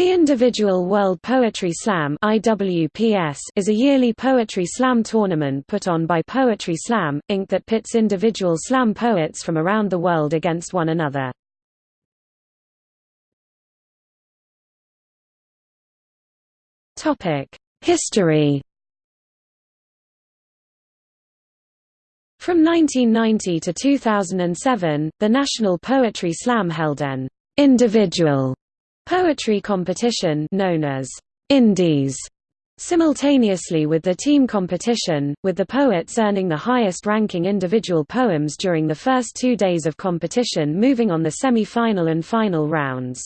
The Individual World Poetry Slam is a yearly poetry slam tournament put on by Poetry Slam, Inc. that pits individual slam poets from around the world against one another. History From 1990 to 2007, the National Poetry Slam held an individual poetry competition known as Indies simultaneously with the team competition, with the poets earning the highest-ranking individual poems during the first two days of competition moving on the semi-final and final rounds.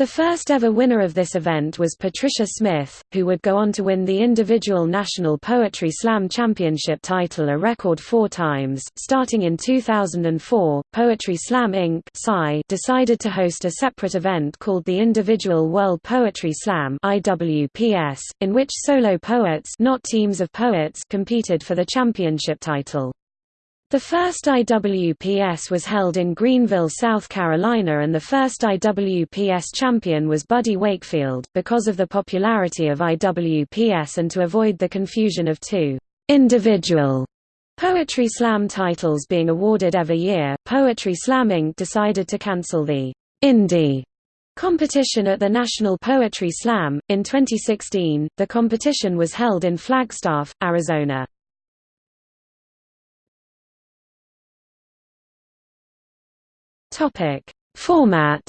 The first ever winner of this event was Patricia Smith, who would go on to win the individual National Poetry Slam Championship title a record four times. Starting in 2004, Poetry Slam Inc. decided to host a separate event called the Individual World Poetry Slam (IWPS), in which solo poets, not teams of poets, competed for the championship title. The first IWPS was held in Greenville, South Carolina and the first IWPS champion was Buddy Wakefield. Because of the popularity of IWPS and to avoid the confusion of two individual Poetry Slam titles being awarded every year, Poetry Slam Inc. decided to cancel the Indie competition at the National Poetry Slam. In 2016, the competition was held in Flagstaff, Arizona. Topic: Format.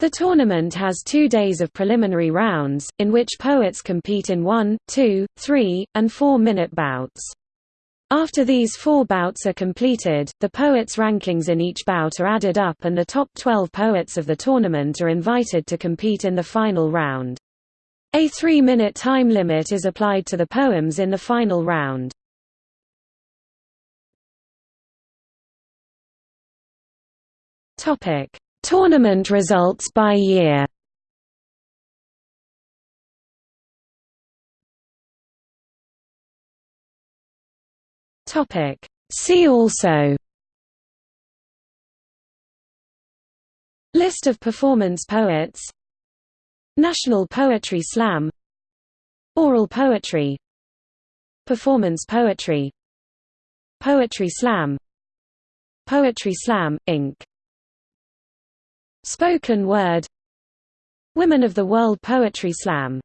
The tournament has two days of preliminary rounds, in which poets compete in one, two, three, and four-minute bouts. After these four bouts are completed, the poets' rankings in each bout are added up and the top 12 poets of the tournament are invited to compete in the final round. A three-minute time limit is applied to the poems in the final round. Topic: Tournament results by year. Topic: See also. List of performance poets. National Poetry Slam. Oral poetry. Performance poetry. Poetry Slam. Poetry Slam, Inc. Spoken Word. Women of the World Poetry Slam